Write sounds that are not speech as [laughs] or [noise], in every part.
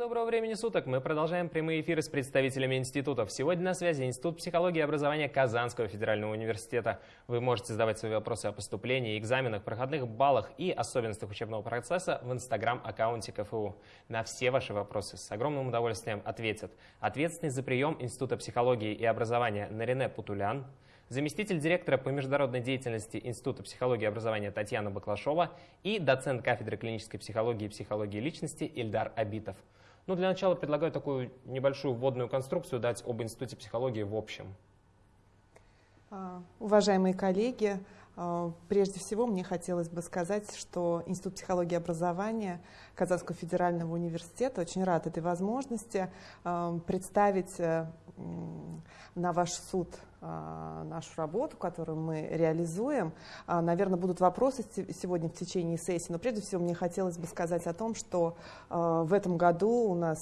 Доброго времени суток! Мы продолжаем прямые эфиры с представителями институтов. Сегодня на связи Институт психологии и образования Казанского федерального университета. Вы можете задавать свои вопросы о поступлении, экзаменах, проходных баллах и особенностях учебного процесса в инстаграм-аккаунте КФУ. На все ваши вопросы с огромным удовольствием ответят ответственный за прием Института психологии и образования Нарине Путулян, заместитель директора по международной деятельности Института психологии и образования Татьяна Баклашова и доцент кафедры клинической психологии и психологии личности Ильдар Абитов. Ну, для начала предлагаю такую небольшую вводную конструкцию дать об Институте психологии в общем. А, уважаемые коллеги, прежде всего мне хотелось бы сказать, что Институт психологии и образования Казанского федерального университета очень рад этой возможности а, представить э, на ваш суд а, нашу работу, которую мы реализуем. А, наверное, будут вопросы сегодня в течение сессии, но прежде всего мне хотелось бы сказать о том, что а, в этом году у нас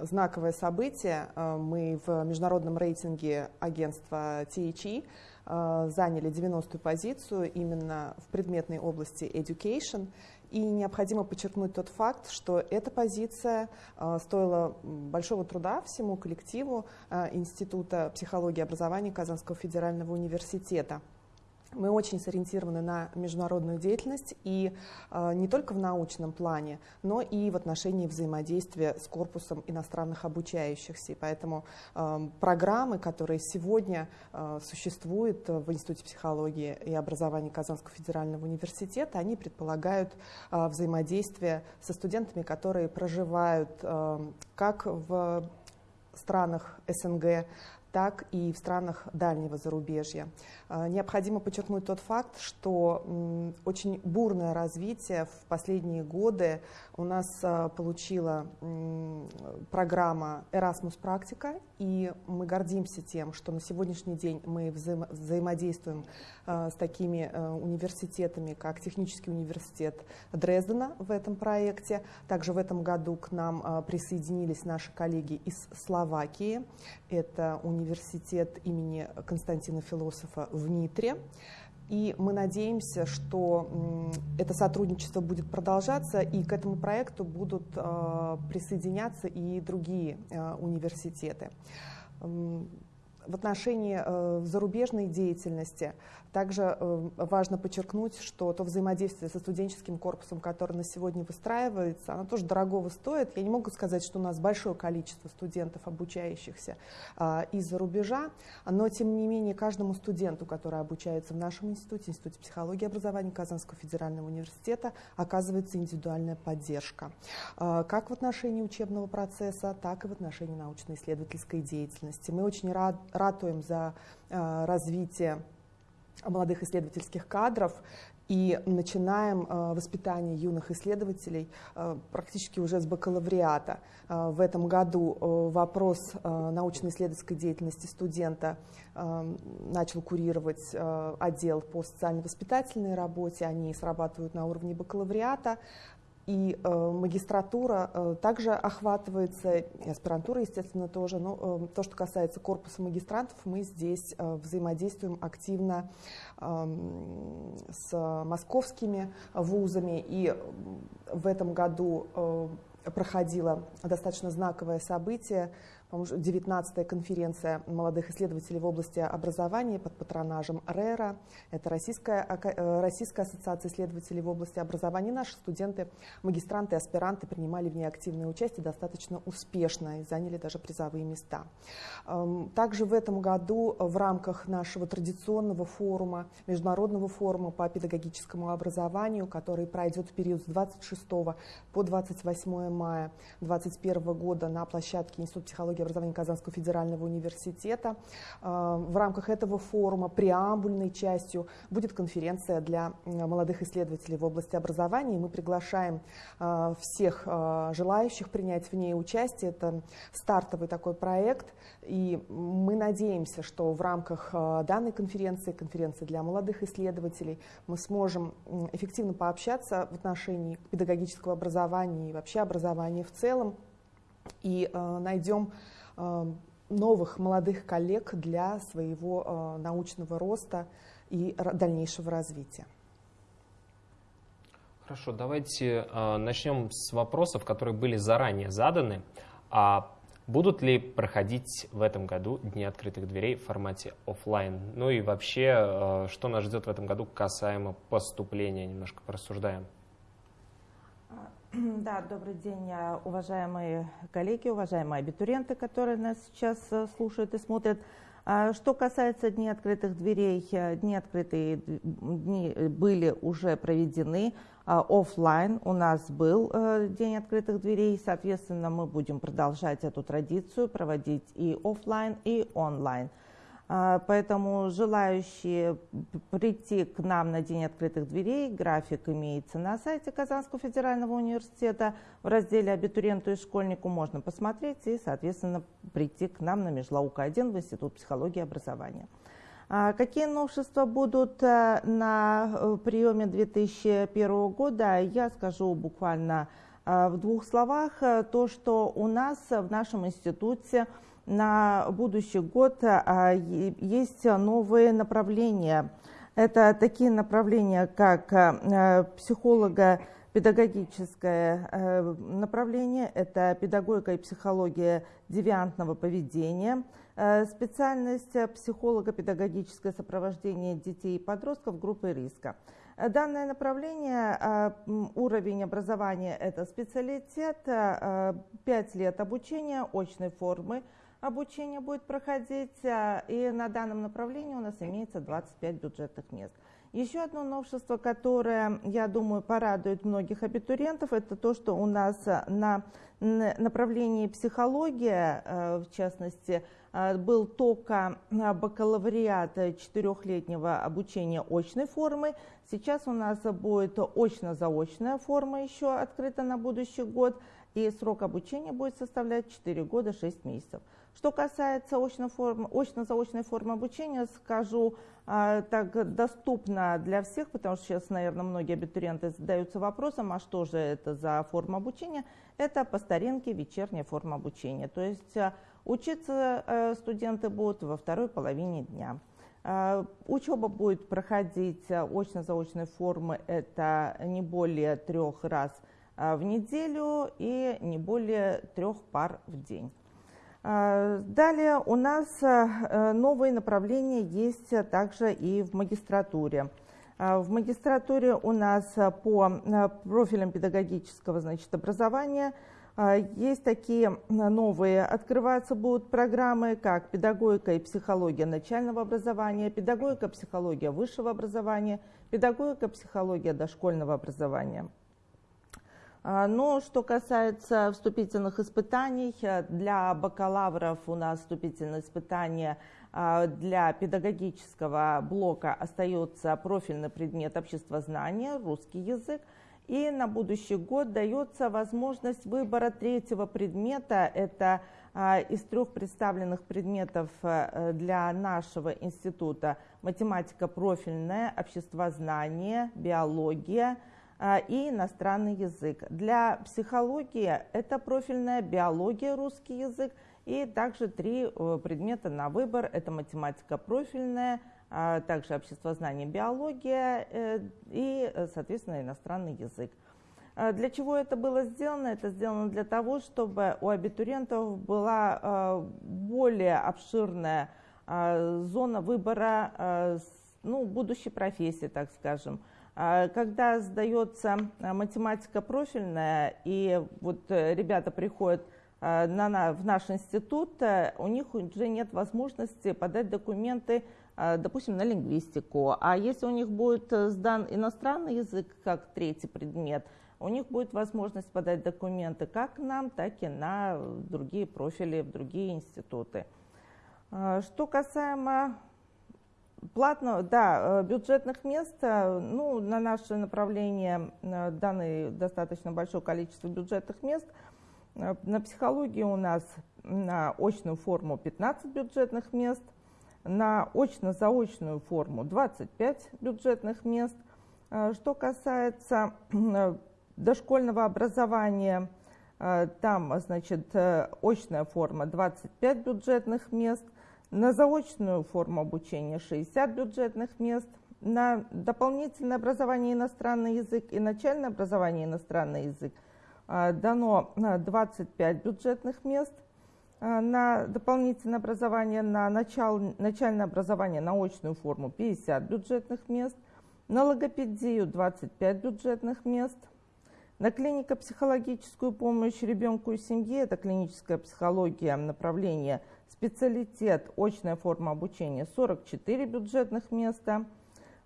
знаковое событие. Мы в международном рейтинге агентства THE заняли 90-ю позицию именно в предметной области education. И необходимо подчеркнуть тот факт, что эта позиция э, стоила большого труда всему коллективу э, Института психологии и образования Казанского федерального университета. Мы очень сориентированы на международную деятельность и э, не только в научном плане, но и в отношении взаимодействия с корпусом иностранных обучающихся. И поэтому э, программы, которые сегодня э, существуют в Институте психологии и образования Казанского федерального университета, они предполагают э, взаимодействие со студентами, которые проживают э, как в странах СНГ, так и в странах дальнего зарубежья. А, необходимо подчеркнуть тот факт, что очень бурное развитие в последние годы у нас а, получила программа Erasmus Практика, и мы гордимся тем, что на сегодняшний день мы взаимо взаимодействуем а, с такими университетами, как Технический университет Дрездена в этом проекте. Также в этом году к нам присоединились наши коллеги из Словакии. Это университет имени Константина Философа в Нитре. И мы надеемся, что это сотрудничество будет продолжаться, и к этому проекту будут э, присоединяться и другие э, университеты. В отношении э, зарубежной деятельности также э, важно подчеркнуть, что то взаимодействие со студенческим корпусом, которое на сегодня выстраивается, оно тоже дорогого стоит. Я не могу сказать, что у нас большое количество студентов, обучающихся а, из-за рубежа, но тем не менее каждому студенту, который обучается в нашем институте, Институте психологии и образования Казанского федерального университета, оказывается индивидуальная поддержка. Как в отношении учебного процесса, так и в отношении научно-исследовательской деятельности. Мы очень рад, ратуем за а, развитие молодых исследовательских кадров и начинаем э, воспитание юных исследователей э, практически уже с бакалавриата. Э, в этом году вопрос научно-исследовательской деятельности студента начал курировать отдел по социально-воспитательной работе. Они срабатывают на уровне бакалавриата. И э, магистратура э, также охватывается, и аспирантура, естественно, тоже. Но э, то, что касается корпуса магистрантов, мы здесь э, взаимодействуем активно э, с московскими вузами. И в этом году э, проходило достаточно знаковое событие 19-я конференция молодых исследователей в области образования под патронажем РЭРа. Это Российская, э, Российская ассоциация исследователей в области образования. Наши студенты, магистранты и аспиранты принимали в ней активное участие достаточно успешно и заняли даже призовые места. Эм, также в этом году в рамках нашего традиционного форума, международного форума по педагогическому образованию, который пройдет в период с 26 по 28 мая 2021 года на площадке Института психологии психологии и образования Казанского федерального университета. А, в рамках этого форума преамбульной частью будет конференция для молодых исследователей в области образования. Мы приглашаем а, всех желающих принять в ней участие. Это стартовый такой проект. И мы надеемся, что в рамках данной конференции, конференции для молодых исследователей, мы сможем эффективно пообщаться в отношении педагогического образования и вообще образования в целом и э, найдем э, новых молодых коллег для своего э, научного роста и дальнейшего развития. Хорошо, давайте начнем с вопросов, которые были заранее заданы. А будут ли проходить в этом году Дни открытых дверей в формате офлайн? Ну и вообще, что нас ждет в этом году касаемо поступления? Немножко порассуждаем. Да, добрый день, э, уважаемые коллеги, уважаемые абитуриенты, которые нас сейчас э, слушают и смотрят. А, что касается Дней открытых дверей, э, Дни открытые дни были уже проведены а, офлайн. У нас был День открытых дверей, соответственно, мы будем продолжать эту традицию, проводить и офлайн, и онлайн. А, поэтому желающие прийти к нам на День открытых дверей, график имеется на сайте Казанского федерального университета. В разделе «Абитуриенту и школьнику» можно посмотреть и, соответственно, прийти к нам на Межлаука-1 в Институт психологии и образования. А, какие новшества будут э, на э, приеме 2001 года, я скажу буквально э, в двух словах. То, что у нас в нашем институте – на будущий год а, есть новые направления. Это такие направления, как а, психолога педагогическое э, направление, это педагогика и психология девиантного поведения, э, специальность психолого-педагогическое сопровождение детей и подростков группы риска. Данное направление, уровень образования – это специалитет, 5 лет обучения очной формы, обучение будет проходить, а, и на данном направлении у нас имеется 25 бюджетных мест. Еще одно новшество, которое, я думаю, порадует многих абитуриентов, это то, что у нас на направлении психология, а, в частности, а, был только бакалавриат четырехлетнего обучения очной формы. Сейчас у нас будет очно-заочная форма еще открыта на будущий год, и срок обучения будет составлять 4 года 6 месяцев. Что касается очно-заочной формы обучения, скажу, а, так доступно для всех, потому что сейчас, наверное, многие абитуриенты задаются вопросом, а что же это за форма обучения? Это по старинке вечерняя форма обучения. То есть а, учиться э, студенты будут во второй половине дня. А, учеба будет проходить очно-заочной формы, это не более трех раз в неделю и не более трех пар в день. А, далее у нас э, новые направления есть также и в магистратуре. А, в магистратуре у нас по э, профилям педагогического значит, образования есть такие новые, открываться будут программы, как педагогика и психология начального образования, педагогика, психология высшего образования, педагогика, психология дошкольного образования. А, но что касается вступительных испытаний, э, для бакалавров у нас вступительные испытания а, для педагогического блока остается профильный предмет обществознания, русский язык. И на будущий год дается возможность выбора третьего предмета. Это а, из трех представленных предметов э, для нашего института математика профильная, обществознание, биология – и иностранный язык. Для психологии это профильная биология, русский язык, и также три э, предмета на выбор. Это математика профильная, а, также обществознание, биология э, и, соответственно, иностранный язык. А, для чего это было сделано? Это сделано для того, чтобы у абитуриентов была более обширная зона выбора ну, будущей профессии, так скажем. А, когда сдается а, математика профильная, и вот э, ребята приходят а, на, в наш институт, э, у них уже нет возможности подать документы, допустим, на лингвистику. А если у них будет э, сдан иностранный язык как третий предмет, у них будет возможность подать документы как нам, так и на другие профили, в другие институты. Что касаемо Платно, да, э, бюджетных мест, э, ну, на наше направление э, данное достаточно большое количество бюджетных мест. На психологии у нас на очную форму 15 бюджетных мест, на очно-заочную форму 25 бюджетных мест. Что касается дошкольного образования, там, значит, очная форма 25 бюджетных мест – на заочную форму обучения 60 бюджетных мест, на дополнительное образование иностранный язык и начальное образование иностранный язык дано 25 бюджетных мест – Э, на дополнительное образование, на начал, начальное образование, на очную форму 50 бюджетных мест, на логопедию 25 бюджетных мест, на клинико-психологическую помощь ребенку и семье, это клиническая психология, направление специалитет, очная форма обучения 44 бюджетных места,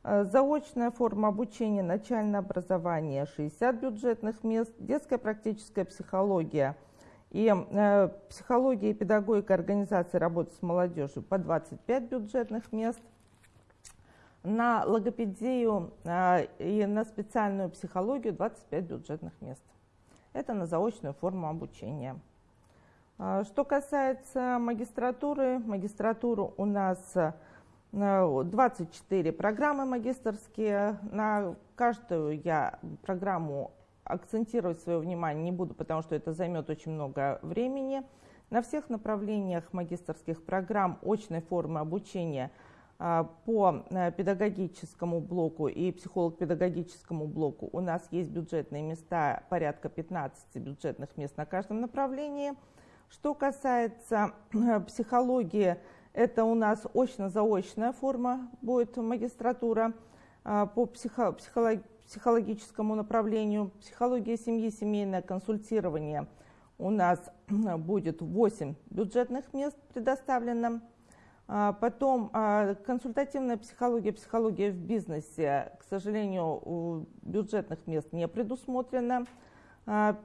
э, заочная форма обучения, начальное образование 60 бюджетных мест, детская практическая психология – и э, психология и педагогика организации работы с молодежью по 25 бюджетных мест. На логопедию э, и на специальную психологию 25 бюджетных мест. Это на заочную форму обучения. Э, что касается магистратуры, магистратуру у нас 24 э, программы магистрские. На каждую я программу акцентировать свое внимание не буду, потому что это займет очень много времени. На всех направлениях магистрских программ очной формы обучения а, по э, педагогическому блоку и психолог-педагогическому блоку у нас есть бюджетные места, порядка 15 бюджетных мест на каждом направлении. Что касается э, психологии, это у нас очно-заочная форма будет магистратура а, по психо психолог психологическому направлению. Психология семьи, семейное консультирование у нас будет 8 бюджетных мест предоставлено. А, потом а, консультативная психология, психология в бизнесе, к сожалению, бюджетных мест не предусмотрено. А,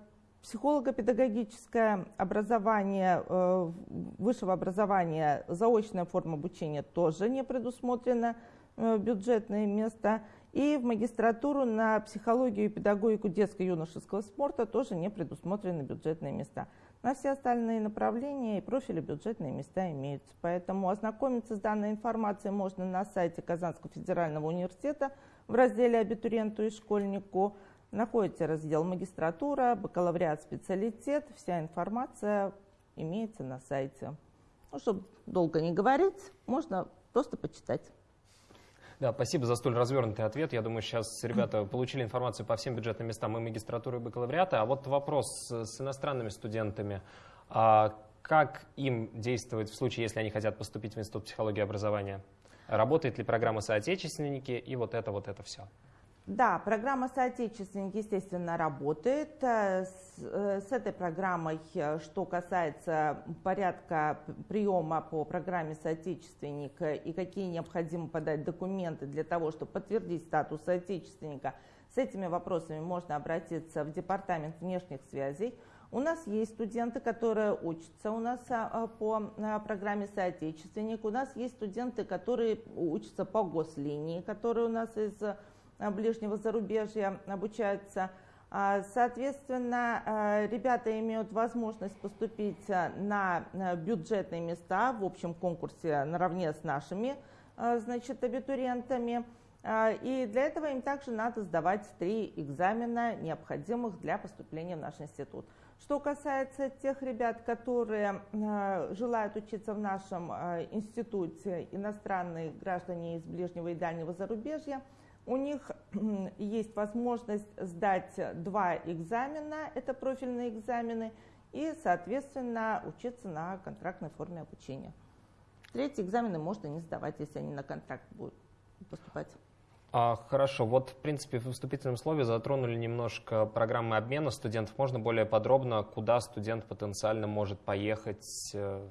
психолого-педагогическое образование, э, высшего образования, заочная форма обучения тоже не предусмотрено э, бюджетное место. И в магистратуру на психологию и педагогику детско-юношеского спорта тоже не предусмотрены бюджетные места. На все остальные направления и профили бюджетные места имеются. Поэтому ознакомиться с данной информацией можно на сайте Казанского федерального университета в разделе «Абитуриенту и школьнику». Находите раздел «Магистратура», «Бакалавриат», «Специалитет». Вся информация имеется на сайте. Ну, чтобы долго не говорить, можно просто почитать. Да, спасибо за столь развернутый ответ. Я думаю, сейчас ребята получили информацию по всем бюджетным местам и магистратуры, и бакалавриата. А вот вопрос с иностранными студентами. А как им действовать в случае, если они хотят поступить в Институт психологии и образования? Работает ли программа «Соотечественники» и вот это, вот это все? Да, программа «Соотечественник», естественно, работает. Э, с, э, с этой программой, э, что касается порядка приема по программе «Соотечественник» и какие необходимо подать документы для того, чтобы подтвердить статус соотечественника, с этими вопросами можно обратиться в Департамент внешних связей. У нас есть студенты, которые учатся у нас по программе «Соотечественник». У нас есть студенты, которые учатся по гослинии, которые у нас из ближнего зарубежья обучаются. А, соответственно, э, ребята имеют возможность поступить э, на бюджетные места в общем конкурсе наравне с нашими значит, абитуриентами. И для этого им также надо сдавать три экзамена, необходимых для поступления в наш институт. Что касается тех ребят, которые желают учиться в нашем институте, иностранные граждане из ближнего и дальнего зарубежья – у них есть возможность сдать два экзамена, это профильные экзамены, и, соответственно, учиться на контрактной форме обучения. Третьи экзамены можно не сдавать, если они на контракт будут поступать. А, хорошо, вот в принципе в вступительном слове затронули немножко программы обмена студентов. Можно более подробно, куда студент потенциально может поехать, э,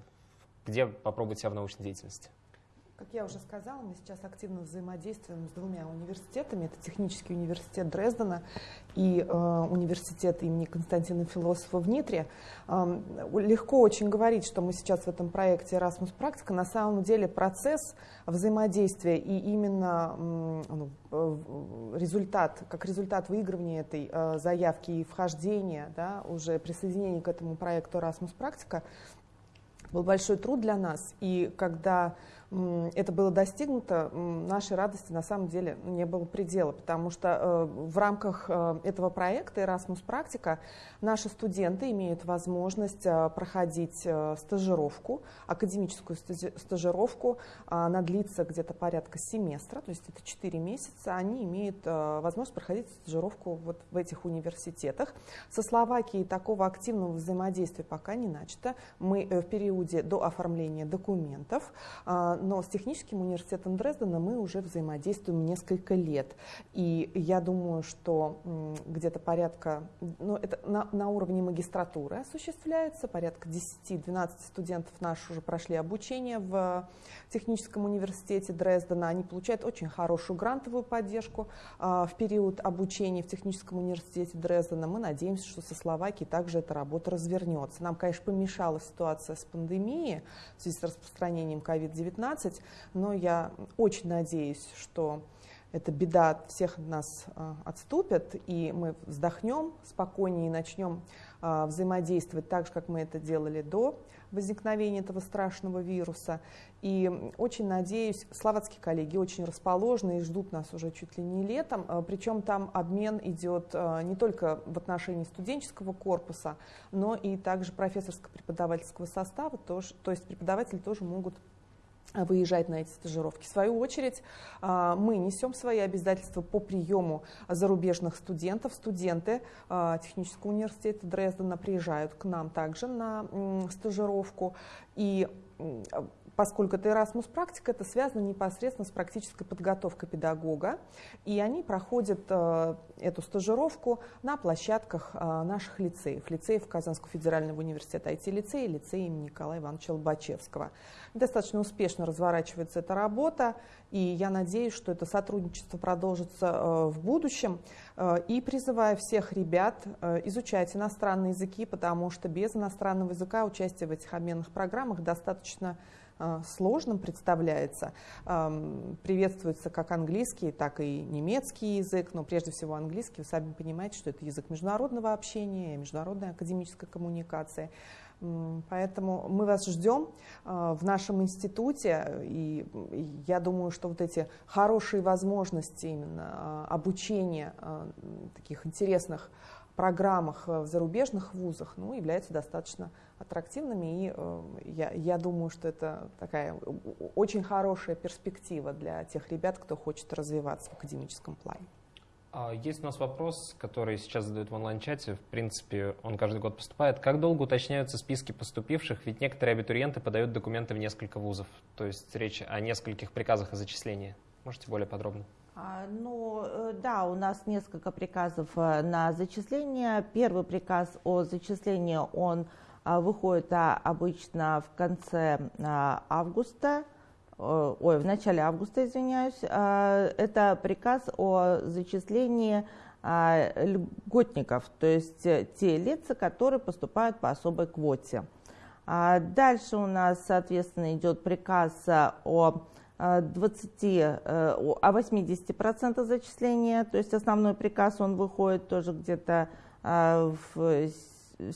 где попробовать себя в научной деятельности? Как я уже сказала, мы сейчас активно взаимодействуем с двумя университетами. Это Технический университет Дрездена и э, университет имени Константина Философа в Нитре. Э, легко очень говорить, что мы сейчас в этом проекте Erasmus Практика. На самом деле процесс взаимодействия и именно ну, э, результат, как результат выигрывания этой э, заявки и вхождения, да, уже присоединения к этому проекту Erasmus Практика, был большой труд для нас. И когда это было достигнуто, нашей радости на самом деле не было предела, потому что э, в рамках э, этого проекта Erasmus Практика наши студенты имеют возможность э, проходить стажировку, академическую стажировку, она длится где-то порядка семестра, то есть это 4 месяца, они имеют возможность проходить стажировку вот в этих университетах. Со Словакией такого активного взаимодействия пока не начато. Мы в периоде до оформления документов, но с техническим университетом Дрездена мы уже взаимодействуем несколько лет. И я думаю, что где-то порядка, ну, это на, на уровне магистратуры осуществляется, порядка 10-12 студентов наши уже прошли обучение в техническом университете Дрездена. Они получают очень хорошую грантовую поддержку а, в период обучения в техническом университете Дрездена. Мы надеемся, что со Словакией также эта работа развернется. Нам, конечно, помешала ситуация с пандемией в связи с распространением COVID-19, но я очень надеюсь, что эта беда от всех нас а, отступит, и мы вздохнем спокойнее и начнем а, взаимодействовать так же, как мы это делали до возникновения этого страшного вируса. И очень надеюсь, словацкие коллеги очень расположены и ждут нас уже чуть ли не летом. А, Причем там обмен идет не только в отношении студенческого корпуса, но и также профессорско-преподавательского состава. То есть преподаватели тоже могут выезжать на эти стажировки. В свою очередь, а, мы несем свои обязательства по приему зарубежных студентов. Студенты а, Технического университета Дрездена приезжают к нам также на стажировку. И поскольку это Erasmus практика, это связано непосредственно с практической подготовкой педагога, и они проходят э, эту стажировку на площадках э, наших лицеев, лицеев Казанского федерального университета IT-лицея и лицея имени Николая Ивановича Лобачевского. Достаточно успешно разворачивается эта работа, и я надеюсь, что это сотрудничество продолжится э, в будущем, и призываю всех ребят изучать иностранные языки, потому что без иностранного языка участие в этих обменных программах достаточно сложным представляется. Приветствуется как английский, так и немецкий язык, но прежде всего английский. Вы сами понимаете, что это язык международного общения, международной академической коммуникации. Поэтому мы вас ждем э, в нашем институте, и я думаю, что вот эти хорошие возможности именно э, обучения таких интересных программах в зарубежных вузах ну, являются достаточно аттрактивными, и э, я, я думаю, что это такая очень хорошая перспектива для тех ребят, кто хочет развиваться в академическом плане. А, есть у нас вопрос, который сейчас задают в онлайн-чате. В принципе, он каждый год поступает. Как долго уточняются списки поступивших? Ведь некоторые абитуриенты подают документы в несколько вузов. То есть речь о нескольких приказах о зачислении. Можете более подробно? А, ну, э, да, у нас несколько приказов э, на зачисление. Первый приказ о зачислении, он выходит а, обычно в конце а, августа, ой, в начале августа, извиняюсь. Это приказ о зачислении льготников, то есть те лица, которые поступают по особой квоте. Дальше у нас, соответственно, идет приказ о 20, э, о 80% зачисления, то есть основной приказ, он выходит тоже где-то в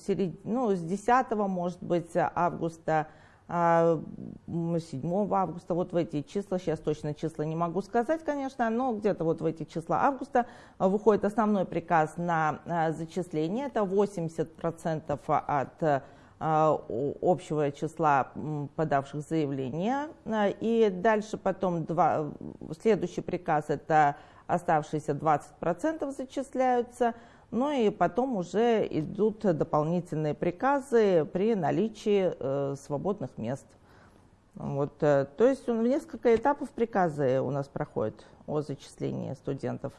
серед... ну, с 10 может быть, августа, 7 а, августа, вот в эти числа, сейчас точно числа не могу сказать, конечно, но где-то вот в эти числа августа выходит основной приказ на а, зачисление, это 80% от а, общего числа подавших заявления. И дальше потом два, следующий приказ, это оставшиеся 20% зачисляются – ну и потом уже идут дополнительные приказы при наличии э, свободных мест. Вот, э, то есть в несколько этапов приказы у нас проходят о зачислении студентов,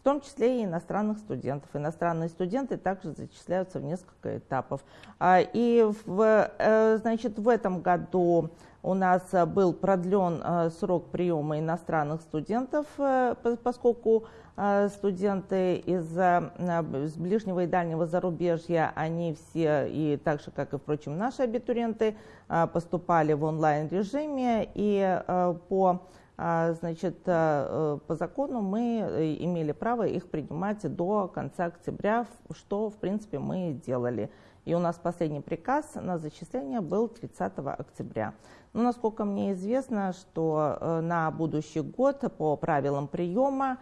в том числе и иностранных студентов. Иностранные студенты также зачисляются в несколько этапов. А, и в, э, значит, в этом году у нас был продлен э, срок приема иностранных студентов, э, поскольку студенты из, из ближнего и дальнего зарубежья, они все, и так же, как и, впрочем, наши абитуриенты, поступали в онлайн-режиме, и по а, значит, по закону мы имели право их принимать до конца октября, что, в принципе, мы делали. И у нас последний приказ на зачисление был 30 октября. Но, насколько мне известно, что на будущий год по правилам приема а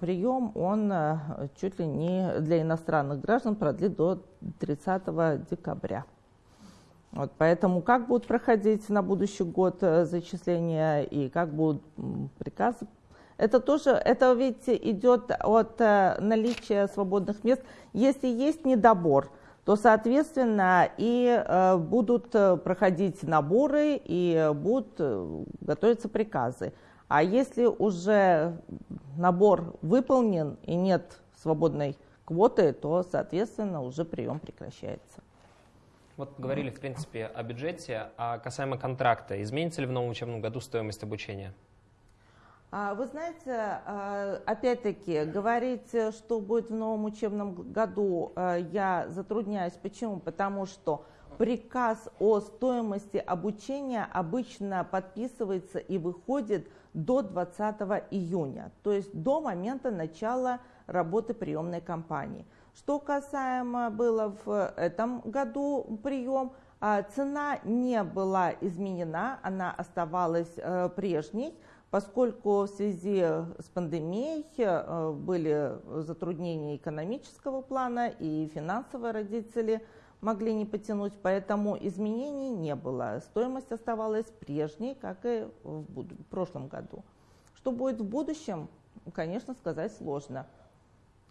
прием он э, чуть ли не для иностранных граждан продлит до 30 декабря. Вот, поэтому как будут проходить на будущий год э, зачисления и как будут приказы, это тоже, это ведь идет от э, наличия свободных мест. Если есть недобор, то, соответственно, и будут проходить наборы и будут готовиться приказы. А если уже набор выполнен и нет свободной квоты, то, соответственно, уже прием прекращается. Вот говорили, в принципе, о бюджете, а касаемо контракта, изменится ли в новом учебном году стоимость обучения? А, вы знаете, а, опять-таки, говорить, что будет в новом учебном году, а, я затрудняюсь. Почему? Потому что приказ о стоимости обучения обычно подписывается и выходит до 20 июня, то есть до момента начала работы приемной кампании. Что касаемо было в этом году прием, а, цена не была изменена, она оставалась э, прежней, поскольку в связи с пандемией э, были затруднения экономического плана и финансовые родители – могли не потянуть, поэтому изменений не было. Стоимость оставалась прежней, как и в, в прошлом году. Что будет в будущем, конечно, сказать сложно.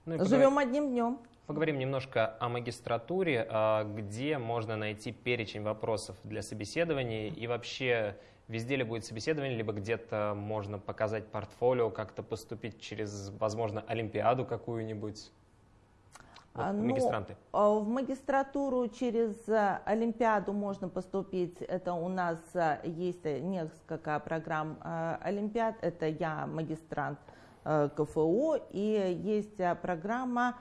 Ну Живем поговорим, одним днем. Поговорим немножко о магистратуре, а, где можно найти перечень вопросов для собеседования и вообще везде ли будет собеседование, либо где-то можно показать портфолио, как-то поступить через, возможно, Олимпиаду какую-нибудь. Вот, а, ну, магистранты? А, в магистратуру через э, Олимпиаду можно поступить. Это у нас э, есть несколько программ э, Олимпиад. Это я магистрант КФУ. И есть программа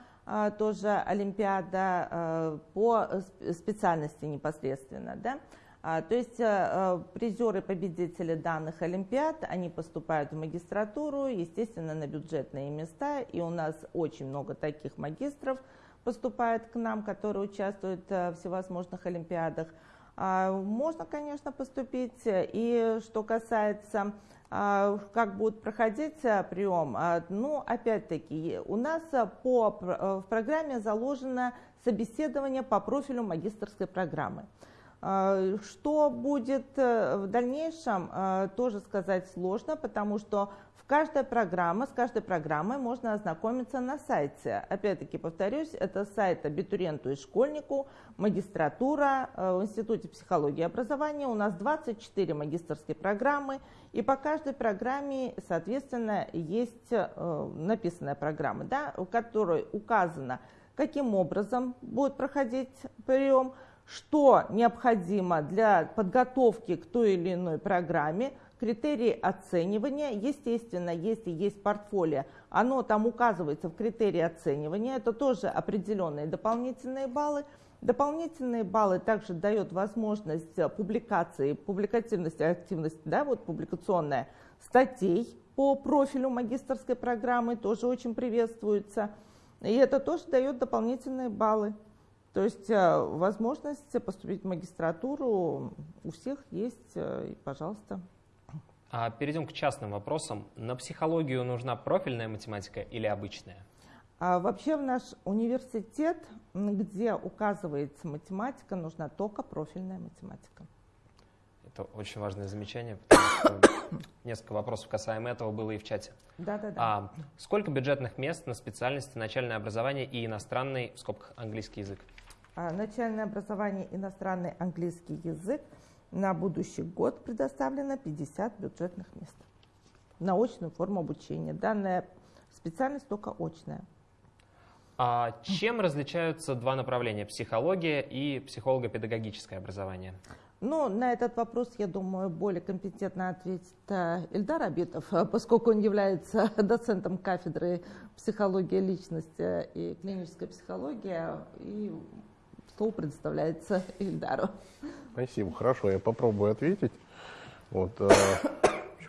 тоже Олимпиада по специальности непосредственно. Да? А, то есть призеры, победители данных Олимпиад, они поступают в магистратуру, естественно, на бюджетные места. И у нас очень много таких магистров – поступает к нам, которые участвуют э, в всевозможных олимпиадах. А, можно, конечно, поступить. И что касается, а, как будет проходить э, прием, а, ну, опять-таки, у нас по, э, в программе заложено собеседование по профилю магистрской программы. Что будет в дальнейшем, тоже сказать сложно, потому что Каждая программа, с каждой программой можно ознакомиться на сайте. Опять-таки, повторюсь, это сайт абитуриенту и школьнику, магистратура э, в Институте психологии и образования. У нас 24 магистрские программы, и по каждой программе, соответственно, есть э, написанная программа, да, в которой указано, каким образом будет проходить прием, что необходимо для подготовки к той или иной программе, критерии оценивания. Естественно, если есть портфолио, оно там указывается в критерии оценивания. Это тоже определенные дополнительные баллы. Дополнительные баллы также дают возможность публикации, публикативности, активности, да, вот публикационная статей по профилю магистрской программы тоже очень приветствуется. И это тоже дает дополнительные баллы. То есть э, возможность поступить в магистратуру у всех есть, э, и, пожалуйста. А перейдем к частным вопросам. На психологию нужна профильная математика или обычная? А вообще в наш университет, где указывается математика, нужна только профильная математика. Это очень важное замечание, потому что [coughs] несколько вопросов касаемо этого было и в чате. Да, да, да. А сколько бюджетных мест на специальности начальное образование и иностранный, в скобках, английский язык? А, начальное образование, иностранный английский язык – на будущий год предоставлено 50 бюджетных мест на очную форму обучения. Данная специальность только очная. А чем различаются два направления – психология и психолого-педагогическое образование? Ну, на этот вопрос, я думаю, более компетентно ответит э, Ильдар Абитов, [laughs] поскольку он является [laughs] доцентом кафедры психологии личности и клинической психологии, и слово предоставляется Ильдару. Спасибо, хорошо, я попробую ответить. Вот, э,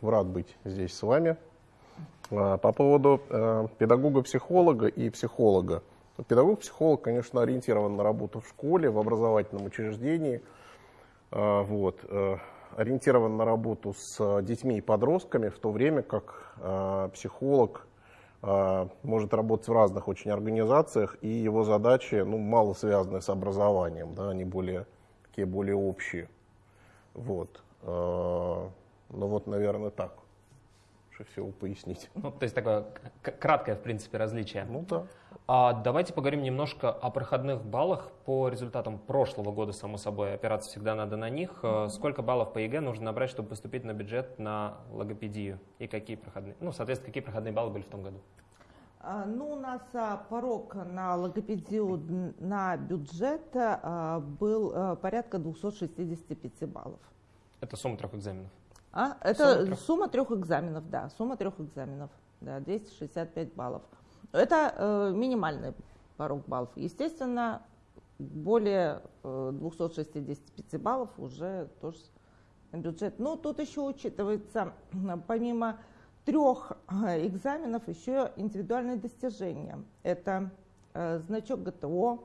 рад быть здесь с вами. А, по поводу э, педагога-психолога и психолога. Педагог-психолог, конечно, ориентирован на работу в школе, в образовательном учреждении. А, вот, э, ориентирован на работу с детьми и подростками, в то время как э, психолог э, может работать в разных очень организациях, и его задачи ну, мало связаны с образованием, да, они более, такие более общие. Вот. Э, ну вот, наверное, так лучше всего пояснить. Ну, то есть такое краткое, в принципе, различие. Ну да. А давайте поговорим немножко о проходных баллах по результатам прошлого года, само собой. Опираться всегда надо на них. Mm-hmm. Сколько баллов по ЕГЭ нужно набрать, чтобы поступить на бюджет на логопедию? И какие проходные, ну, соответственно, какие проходные баллы были в том году? А, ну, у нас а, порог на логопедию на бюджет а, был порядка 265 баллов. Это сумма трех экзаменов? А? Это сумма трех... сумма трех экзаменов, да, сумма трех экзаменов, да, 265 баллов. Это э, минимальный порог баллов. Естественно, более э, 265 баллов уже тоже бюджет. Но тут еще учитывается, помимо трех э, экзаменов, еще индивидуальные достижения. Это э, значок ГТО,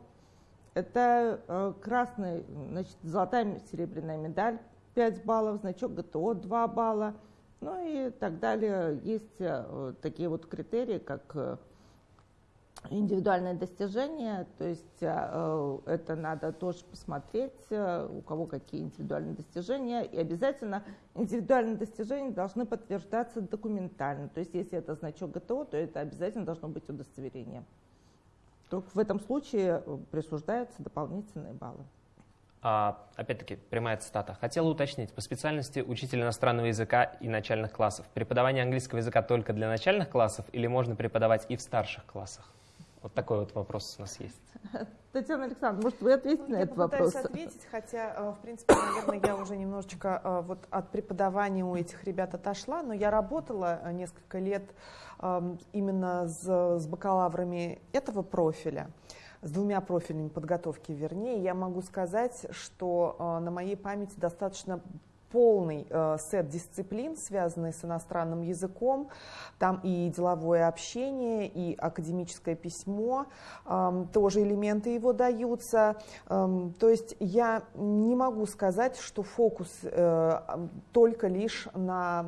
это э, красный, значит, золотая серебряная медаль 5 баллов, значок ГТО 2 балла, ну и так далее. Есть э, такие вот критерии, как э, индивидуальное достижение, то есть э, это надо тоже посмотреть, у кого какие индивидуальные достижения, и обязательно индивидуальные достижения должны подтверждаться документально, то есть если это значок ГТО, то это обязательно должно быть удостоверение. Только в этом случае присуждаются дополнительные баллы. А, опять-таки, прямая цитата. Хотела уточнить, по специальности учитель иностранного языка и начальных классов. Преподавание английского языка только для начальных классов или можно преподавать и в старших классах? Вот такой вот вопрос у нас есть. [laughs] Татьяна Александровна, может, вы ответите ну, на этот вопрос? Я ответить, хотя, э, в принципе, наверное, я уже немножечко э, вот от преподавания у этих ребят отошла, но я работала э, несколько лет эм, именно с, с бакалаврами этого профиля с двумя профилями подготовки, вернее, я могу сказать, что на моей памяти достаточно полный э, сет дисциплин, связанный с иностранным языком. Там и деловое общение, и академическое письмо, э, тоже элементы его даются. Э, то есть я не могу сказать, что фокус э, только лишь на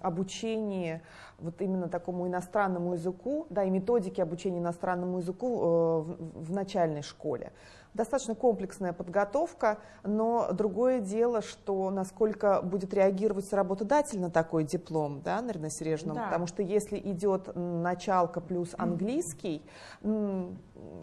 обучении вот именно такому иностранному языку, да, и методике обучения иностранному языку э, в начальной школе достаточно комплексная подготовка, но другое дело, что насколько будет реагировать работодатель на такой диплом, да, Нарина Сережна, да. потому что если идет началка плюс английский,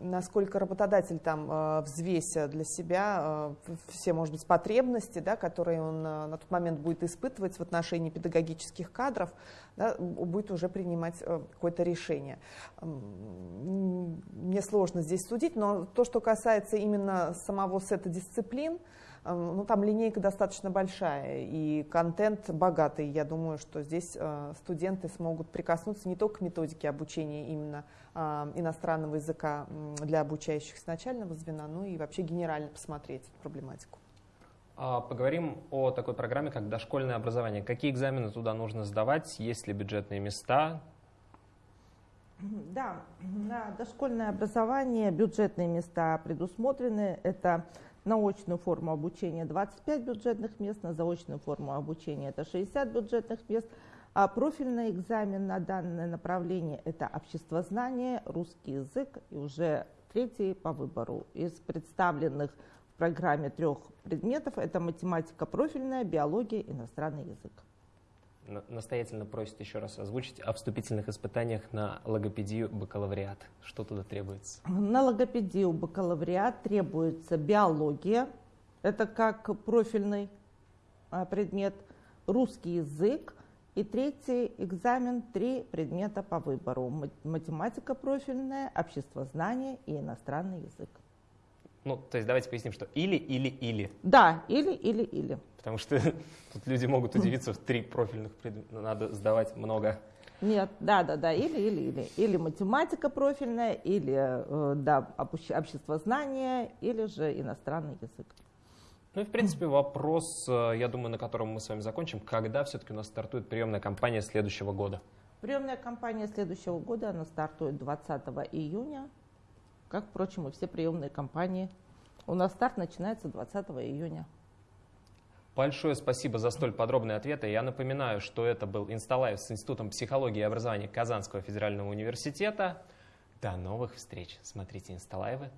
насколько работодатель там э, взвеся для себя э, все, может быть, потребности, да, которые он э, на тот момент будет испытывать в отношении педагогических кадров, да, будет уже принимать какое-то решение. Мне сложно здесь судить, но то, что касается именно самого сета дисциплин, ну, там линейка достаточно большая и контент богатый. Я думаю, что здесь э, студенты смогут прикоснуться не только к методике обучения именно э, иностранного языка для обучающихся начального звена, но и вообще генерально посмотреть эту проблематику. А, поговорим о такой программе, как дошкольное образование. Какие экзамены туда нужно сдавать, есть ли бюджетные места? Да, на дошкольное образование бюджетные места предусмотрены. Это на очную форму обучения 25 бюджетных мест, на заочную форму обучения это 60 бюджетных мест. А профильный экзамен на данное направление – это обществознание, русский язык и уже третий по выбору. Из представленных программе трех предметов – это математика профильная, биология, иностранный язык настоятельно просит еще раз озвучить о вступительных испытаниях на логопедию бакалавриат. Что туда требуется? На логопедию бакалавриат требуется биология, это как профильный а, предмет, русский язык, и третий экзамен, три предмета по выбору. Математика профильная, обществознание и иностранный язык. Ну, то есть давайте поясним, что или, или, или. Да, или, или, или. Потому что [laughs] тут люди могут удивиться, в три профильных предмета надо сдавать много. Нет, да, да, да, или, или, или. Или математика профильная, или, э, да, общество знания, или же иностранный язык. Ну и, в принципе, вопрос, э, я думаю, на котором мы с вами закончим. Когда все-таки у нас стартует приемная кампания следующего года? Приемная кампания следующего года, она стартует 20 июня, как, впрочем, и все приемные кампании. У нас старт начинается 20 июня. Большое спасибо за столь подробные ответы. Я напоминаю, что это был Insta Live с Институтом психологии и образования Казанского федерального университета. До новых встреч. Смотрите Insta Live ы